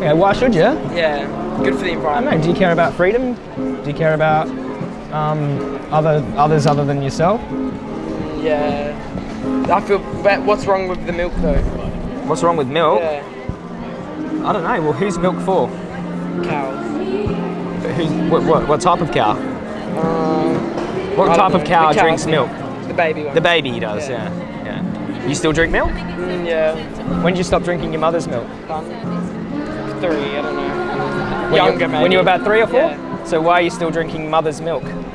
Yeah, why should you? Yeah, good for the environment. I don't know. Do you care about freedom? Do you care about um, other others other than yourself? Yeah. I feel. But what's wrong with the milk though? What's wrong with milk? Yeah, I don't know. Well, who's milk for? cows. Who's what, what, what type of cow? Um, What type of cow cow drinks milk? the baby one. The baby does. Yeah. Yeah. yeah. You still drink milk? Mm, yeah. When did you stop drinking your mother's milk? Um, three. I don't know. When Younger you, maybe. When you were about three or four? Yeah. So why are you still drinking mother's milk? Mm.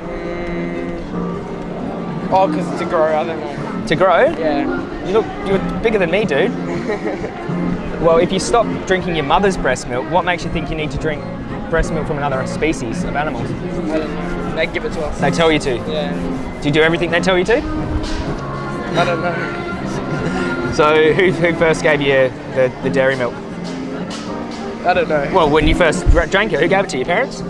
Oh, because to grow. I don't know. To grow? Yeah. You look, you're bigger than me, dude. well, if you stop drinking your mother's breast milk, what makes you think you need to drink breast milk from another species of animals? I don't know. They give it to us. They tell you to. Yeah. Do you do everything they tell you to? I don't know. So who, who first gave you the, the dairy milk? I don't know. Well, when you first drank it, who gave it to your parents?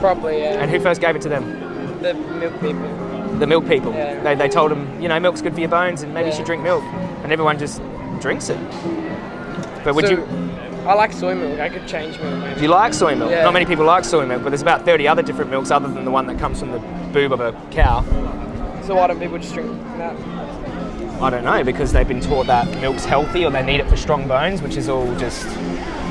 Probably. Yeah. And who first gave it to them? the milk people. The milk people. Yeah. They, they told them, you know, milk's good for your bones and maybe you should drink milk. And everyone just drinks it. But would So, you, I like soy milk. I could change milk maybe. do you like soy milk? Yeah. Not many people like soy milk, but there's about 30 other different milks other than the one that comes from the boob of a cow. So why don't people just drink that? I don't know, because they've been taught that milk's healthy or they need it for strong bones, which is all just,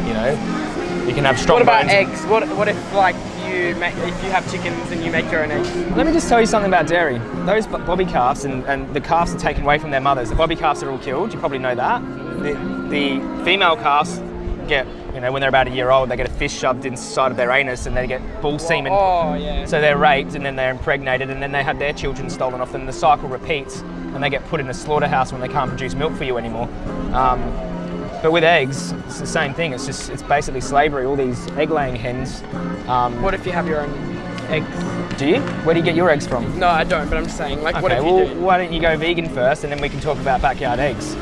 you know, you can have strong What about bones. eggs? What What if like you make if you have chickens and you make your own eggs? Let me just tell you something about dairy. Those bobby calves and, and the calves are taken away from their mothers. The bobby calves are all killed. You probably know that. The, the female calves get, you know, when they're about a year old, they get a fish shoved inside of their anus and they get bull semen. Oh yeah. So they're raped and then they're impregnated and then they have their children stolen off them. The cycle repeats and they get put in a slaughterhouse when they can't produce milk for you anymore. Um, but with eggs, it's the same thing. It's just, it's basically slavery. All these egg-laying hens. Um, what if you have your own eggs? do you? Where do you get your eggs from? No, I don't. But I'm just saying, like, what Okay, if you well, do? why don't you go vegan first, and then we can talk about backyard eggs.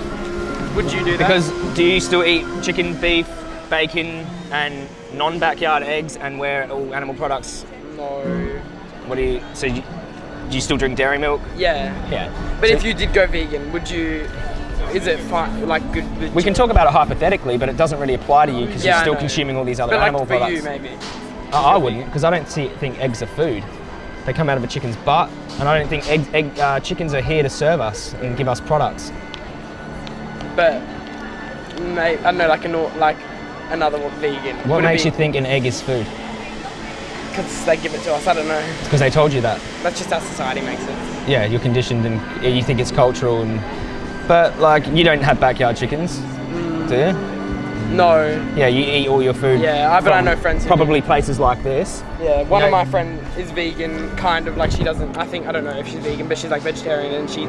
Would you do that? Because do you still eat chicken, beef, bacon, and non-backyard eggs, and where all animal products? no. What do you? So you, do you still drink dairy milk? Yeah. Yeah. But So if you did go vegan, would you? Is it fine? Like good? with we can talk about it hypothetically, but it doesn't really apply to you because Yeah, you're still consuming all these other But like animal for products. you, maybe. I I wouldn't, because I don't see, think eggs are food. They come out of a chicken's butt, and I don't think egg, egg, uh, chickens are here to serve us and give us products. But may, I don't know, like a nor- like another one, vegan. What makes you think an egg is food? Because they give it to us. I don't know. Because they told you that. That's just how society makes it. yeah, you're conditioned and you think it's cultural and but like you don't have backyard chickens, do you? No. Yeah, you eat all your food. Yeah, I- but I know friends who Probably places like this. Yeah, one You of know- my friends is vegan, kind of like she doesn't. I think I don't know if she's vegan, but she's like vegetarian and she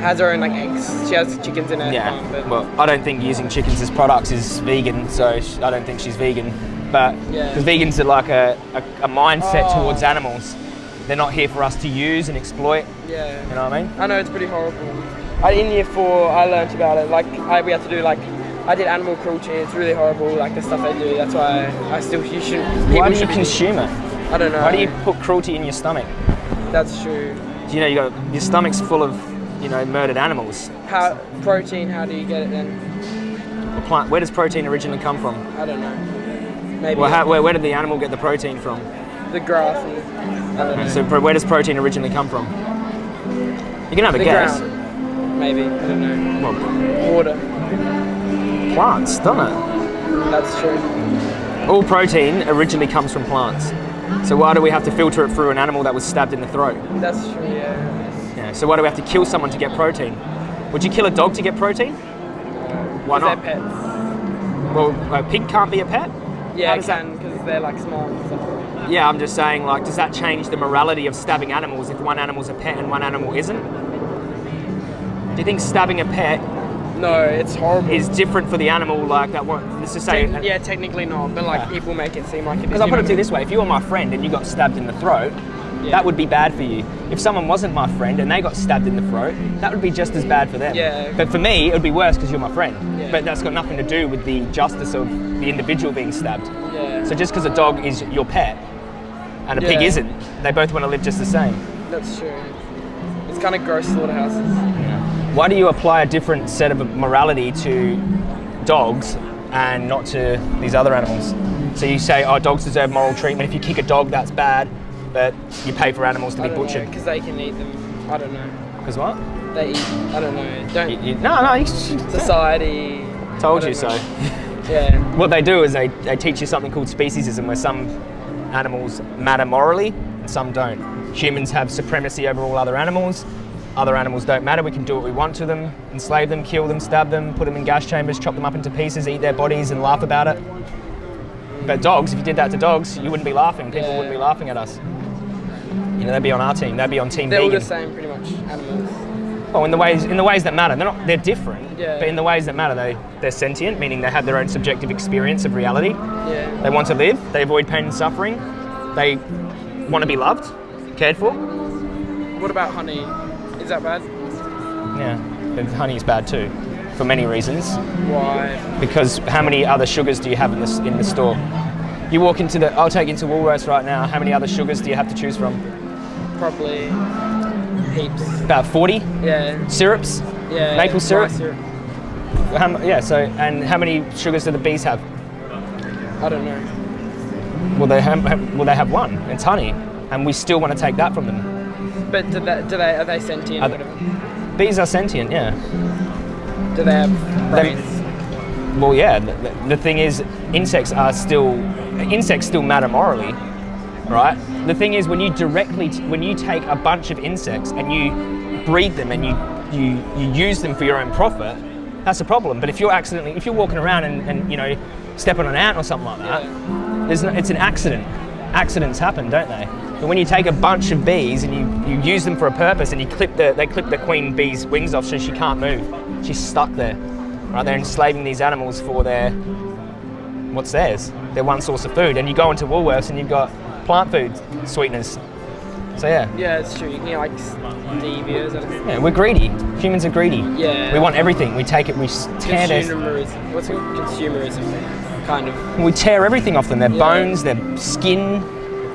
has her own like eggs. She has chickens in her Yeah. farm. But Well, I don't think using chickens as products is vegan, so I don't think she's vegan. But Yeah. vegans are like a, a, a mindset Oh. towards animals. They're not here for us to use and exploit. yeah, You know what I mean? I know it's pretty horrible. I, in year four, I learned about it. Like I, we had to do like. I did animal cruelty. It's really horrible, like the stuff they do. That's why I still you should. People Why do you consume it? I don't know. Why do you put cruelty in your stomach? That's true. You know, you got your stomach's full of you know murdered animals. How protein? How do you get it then? The plant. Where does protein originally come from? I don't know. Maybe Well, how, where, where did the animal get the protein from? the grass. And, I don't know. So where does protein originally come from? You can have a the guess. ground. Maybe I don't know. Well, Water. plants, doesn't it? That's true. All protein originally comes from plants. So why do we have to filter it through an animal that was stabbed in the throat? That's true. Yeah. Yeah. So why do we have to kill someone to get protein? Would you kill a dog to get protein? Why not? they're pets. Well, a pig can't be a pet. Yeah, it can because they're like and stuff. Yeah, I'm just saying, like, does that change the morality of stabbing animals if one animal's a pet and one animal isn't? Do you think stabbing a pet No, it's horrible. is different for the animal, like that one? Let's just say, Te- yeah, technically not, but like Yeah. people make it seem like it is. Because I'll put it to you this way: if you were my friend and you got stabbed in the throat, Yeah. that would be bad for you. If someone wasn't my friend and they got stabbed in the throat, that would be just as bad for them. Yeah. But for me, it would be worse because you're my friend. Yeah. But that's got nothing to do with the justice of the individual being stabbed. Yeah, So just because a dog is your pet and a pig isn't, they both want to live just the same. that's true. It's kind of gross slaughterhouses. Why do you apply a different set of morality to dogs and not to these other animals. So you say, oh, dogs deserve moral treatment. If you kick a dog, that's bad, but you pay for animals to be butchered. because they can eat them. I don't know. Because what? They eat. I don't know. Don't You- you- no, no, you, society. told you so. Yeah. What they do is they, they teach you something called speciesism, where some animals matter morally and some don't. Humans have supremacy over all other animals. Other animals don't matter. We can do what we want to them, enslave them, kill them, stab them, put them in gas chambers, chop them up into pieces, eat their bodies, and laugh about it. But dogs, if you did that to dogs, you wouldn't be laughing. People Yeah. wouldn't be laughing at us. You know, they'd be on our team. They'd be on team They're all the same, pretty much. Animals. Well, in the ways in the ways that matter, they're not they're different, Yeah. but in the ways that matter, they they're sentient, meaning they have their own subjective experience of reality. Yeah. They want to live. They avoid pain and suffering. They want to be loved, cared for. What about honey? Is that bad? Yeah, honey is bad too, for many reasons. Why? Because how many other sugars do you have in the in the store? You walk into the. I'll take you into Woolworths right now. How many other sugars do you have to choose from? Probably heaps. About 40 Yeah. syrups. Yeah. Maple syrup? rice syrup. How, yeah. So, and how many sugars do the bees have? I don't know. Well, they have. Well, they have one. It's honey, and we still want to take that from them. But do they, do they are they sentient? Are they- Bees are sentient. Yeah. Do they have They- brains? Well, yeah. The, the thing is, insects are still insects still matter morally, right? The thing is, when you directly when you take a bunch of insects and you breed them and you you you use them for your own profit, that's a problem. But if you're accidentally if you're walking around and, and you know step on an ant or something like that, there's no, it's an accident. Accidents happen, don't they? But when you take a bunch of bees and you, you use them for a purpose and you clip the they clip the queen bee's wings off so she can't move, she's stuck there. Right, they're enslaving these animals for their what's theirs, their one source of food. And you go into Woolworths and you've got plant food sweeteners. So yeah, Yeah, it's true. You can get like stevia. Yeah, we're greedy. Humans are greedy. Yeah. We want everything. We take it. We tear their, Consumerism. What's it? Consumerism. Kind of. we tear everything off them. Their Yeah. bones, their skin.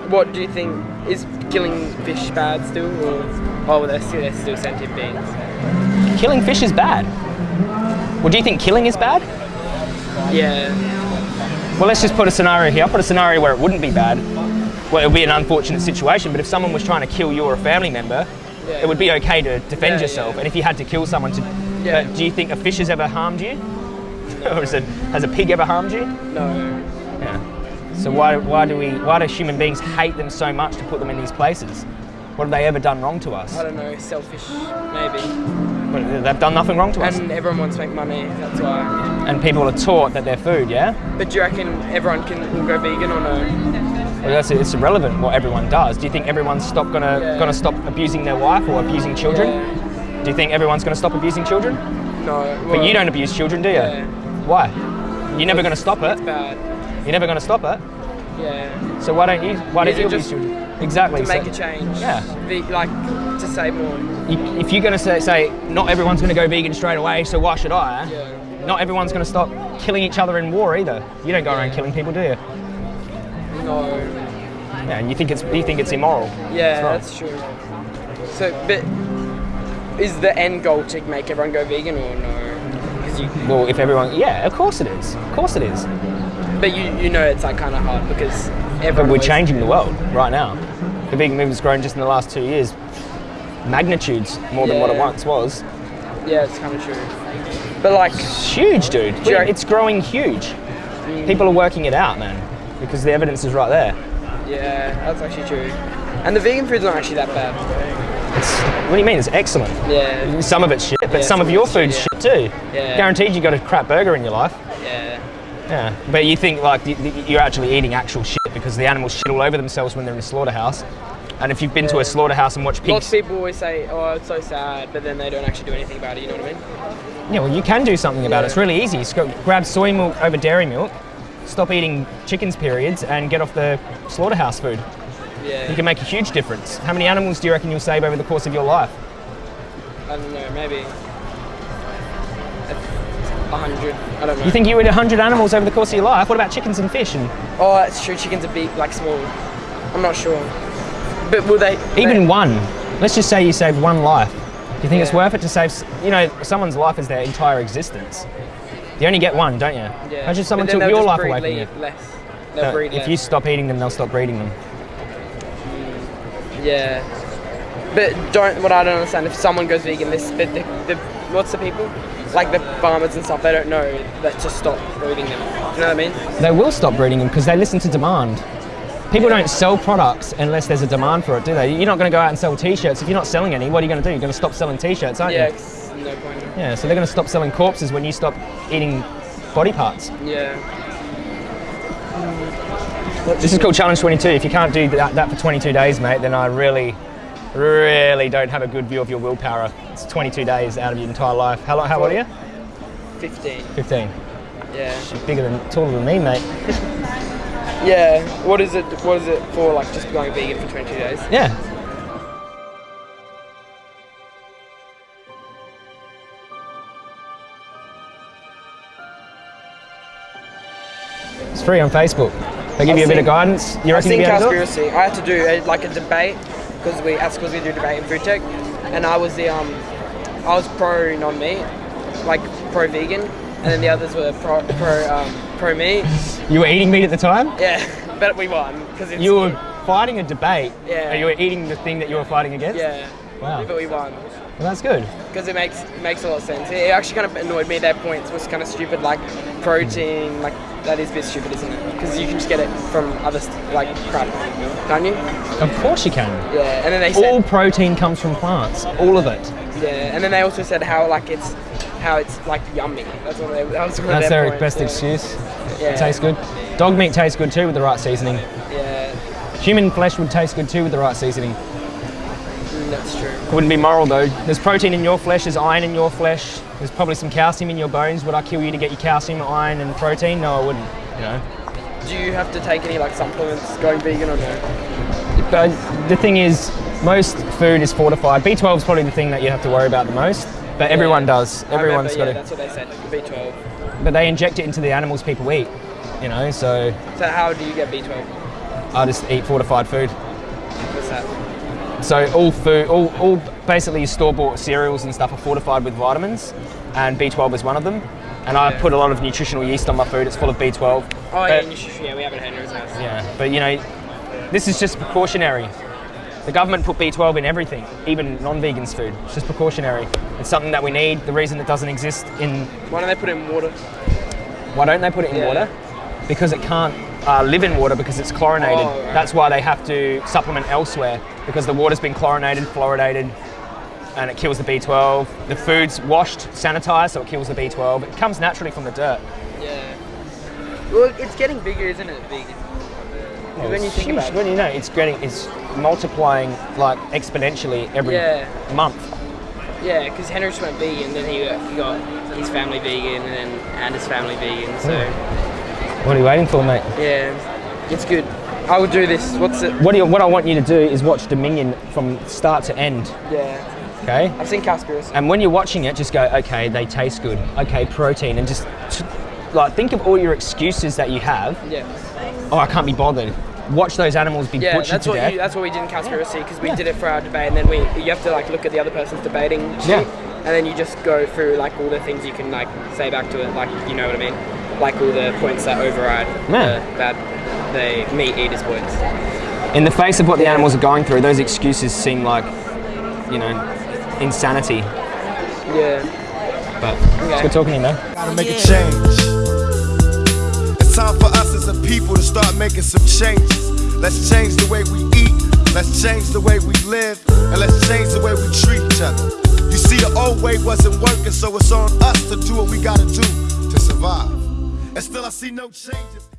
What do you think? Is killing fish bad still? Or, oh, they're still, they're still sentient beings. Killing fish is bad. Well, do you think killing is bad? Yeah. Well, let's just put a scenario here. I'll put a scenario where it wouldn't be bad. Well, it would be an unfortunate situation, but if someone was trying to kill you or a family member, Yeah. it would be okay to defend Yeah, yourself. yeah. And if you had to kill someone to. But uh, do you think a fish has ever harmed you? or is it, has a pig ever harmed you? No. Yeah. So why, why do we why do human beings hate them so much to put them in these places? What have they ever done wrong to us? I don't know. Selfish, maybe. But They've done nothing wrong to us. And everyone wants to make money. That's why. And people are taught that they're food, yeah? But do you reckon everyone can will go vegan or no? Well, that's it's irrelevant what everyone does. Do you think everyone's stop gonna Yeah. gonna stop abusing their wife or abusing children? Yeah. Do you think everyone's gonna stop abusing children? No. But you don't abuse children, do you? Yeah. Why? You're never gonna stop it. It's bad. You're never gonna stop it. Yeah. So why don't you? Why don't you just? Exactly. To so- make a change. Yeah. Ve- like to save more. you- if you're going to say, say not everyone's going to go vegan straight away, so why should I? Yeah. Not everyone's going to stop killing each other in war either. You don't go around killing people, do you? No. Yeah, and you think it's you think it's immoral. Yeah, that's true. So, but is the end goal to make everyone go vegan or no? You, Well, if everyone, yeah, of course it is. Of course it is. But you, you know it's like kind of hard because But we're changing the world right now. The vegan movement's grown just in the last two years, magnitudes more than what it once was. Yeah, it's kind of true. But like, It's huge, dude. It's growing huge. Mm. People are working it out, man, because the evidence is right there. yeah, that's actually true. And the vegan food's not actually that bad. It's, what do you mean? It's excellent. Yeah, Some of it's shit, but Yeah, some of your food's shit, shit too. Yeah. Guaranteed you got a crap burger in your life. Yeah, Yeah. But you think like you're actually eating actual shit because the animals shit all over themselves when they're in a slaughterhouse. And if you've been to a slaughterhouse and watched pigs, Lots of people always say, "Oh, it's so sad," but then they don't actually do anything about it. You know what I mean? yeah, well, you can do something about it. It's really easy. Just grab soy milk over dairy milk, stop eating chickens periods, and get off the slaughterhouse food. Yeah. You can make a huge difference. How many animals do you reckon you'll save over the course of your life? I don't know, maybe a hundred. I don't know. You think you eat 100 animals over the course of your life? What about chickens and fish? And Oh, that's true. Chickens are big, like small. I'm not sure. But will they? even they, one, let's just say you saved one life. Do you think it's worth it to save, you know, someone's life is their entire existence? You only get one, don't you? Yeah. Imagine someone took your life away from you. Less. They'll if less. you stop eating them, they'll stop breeding them. Yeah. But don't. What I don't understand if someone goes vegan, this but the, the what's the people like the farmers and stuff. They don't know that to stop breeding them. Do you know what I mean? They will stop breeding them because they listen to demand. People don't sell products unless there's a demand for it, do they? You're not going to go out and sell T-shirts if you're not selling any. What are you going to do? You're going to stop selling T-shirts, aren't you? Yeah. No point. Yeah. So they're going to stop selling corpses when you stop eating body parts. Yeah. This is called Challenge 22. If you can't do that, that for 22 days, mate, then I really, really don't have a good view of your willpower. It's 22 days out of your entire life. How, long, how old are you? Fifteen. 15. Yeah. You're bigger than, taller than me, mate. Yeah. What is it? What is it for? Like just going vegan for 22 days? Yeah. It's free on Facebook. They give I've you a bit of guidance. You I've reckon you'll be able to do it? Cowspiracy. I had to do a, like a debate because we that's because we do debate in food tech, and I was the um I was pro non-meat, like pro vegan, and then the others were pro pro um, pro meat. You were eating meat at the time? Yeah, but we won because You were fighting a debate. Yeah. And you were eating the thing that you were fighting against? yeah. Wow. But we won Well, that's good. because it makes it makes a lot of sense. It actually kind of annoyed me. Their points was kind of stupid, like protein, like that is a bit stupid, isn't it? Because you can just get it from other like crap, can't you? Of course you can. Yeah, and then they said All protein comes from plants. All of it. Yeah, and then they also said how like it's how it's like yummy. That's what they. That was one That's their points, best yeah. excuse. Yeah. It tastes good. Dog meat tastes good too with the right seasoning. Yeah, Human flesh would taste good too with the right seasoning. That's true. Wouldn't be moral though. There's protein in your flesh, there's iron in your flesh, there's probably some calcium in your bones. Would I kill you to get your calcium, iron, and protein? No, I wouldn't. You know. Do you have to take any like supplements going vegan or no? But the thing is, most food is fortified. B12 is probably the thing that you have to worry about the most. But everyone does. I Everyone's remember, got yeah, it. That's what they said. B12. But they inject it into the animals people eat. You know, so So how do you get B12? I just eat fortified food. So all food, all, all basically store-bought cereals and stuff are fortified with vitamins, and B12 is one of them. And I Yeah. put a lot of nutritional yeast on my food. It's full of B12. Oh yeah, But- nutrition. Yeah, we have it at Henry's house. yeah, but you know, this is just precautionary. The government put B12 in everything, even non-vegans' food. It's just precautionary. It's something that we need. The reason it doesn't exist in Why don't they put it in water? why don't they put it in Yeah. water? Because it can't uh, live in water because it's chlorinated. Oh, right. That's why they have to supplement elsewhere because the water's been chlorinated, fluoridated, and it kills the B12. The food's washed, sanitized, so it kills the B12. It comes naturally from the dirt. Yeah. Well, it's getting bigger, isn't it, vegan? Oh, when you think Huge. about it. when you know it's getting, it's multiplying like exponentially every Yeah. month. Yeah, because Henry just went vegan, then he got, he got his family vegan, and then Anders' family vegan. So What are you waiting for, mate? yeah, it's good. I would do this. What's it? What, do you, what I want you to do is watch Dominion from start to end. Yeah, Okay. I've seen Cowspiracy. And when you're watching it, just go, okay, they taste good. Okay, protein, and just t- like think of all your excuses that you have. Yeah, Oh, I can't be bothered. Watch those animals be yeah. butchered That's to what death. you, that's what we did in Cowspiracy because we Yeah. did it for our debate, and then we you have to like look at the other person's debating Yeah. and then you just go through like all the things you can like say back to it, like you know what I mean, like all the points that override Yeah. the bad the meat eaters points. In the face of what the Yeah. animals are going through, those excuses seem like, you know, insanity. Yeah. But it's Okay. good talking to you, man. Gotta make a change. It's time for us as a people to start making some changes. Let's change the way we eat, let's change the way we live, and let's change the way we treat each other. You see, the old way wasn't working, so it's on us to do what we gotta do to survive. And still, I see no changes.